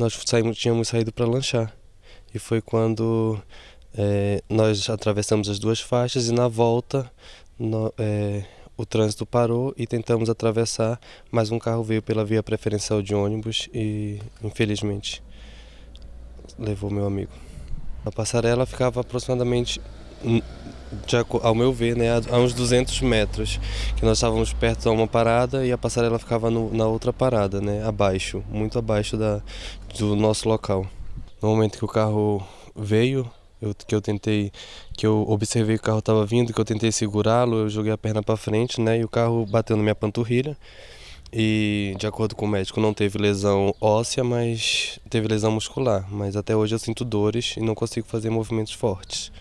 Nós saímos, tínhamos saído para lanchar e foi quando é, nós atravessamos as duas faixas e na volta no, é, o trânsito parou e tentamos atravessar, mas um carro veio pela via preferencial de ônibus e infelizmente levou meu amigo. A passarela ficava aproximadamente, ao meu ver, né, a uns 200 metros, que nós estávamos perto de uma parada e a passarela ficava no, na outra parada, né, abaixo, muito abaixo da, do nosso local. No momento que o carro veio, eu, que eu tentei, que eu observei que o carro estava vindo, que eu tentei segurá-lo, eu joguei a perna para frente, né, e o carro bateu na minha panturrilha. E de acordo com o médico, não teve lesão óssea, mas teve lesão muscular. Mas até hoje eu sinto dores e não consigo fazer movimentos fortes.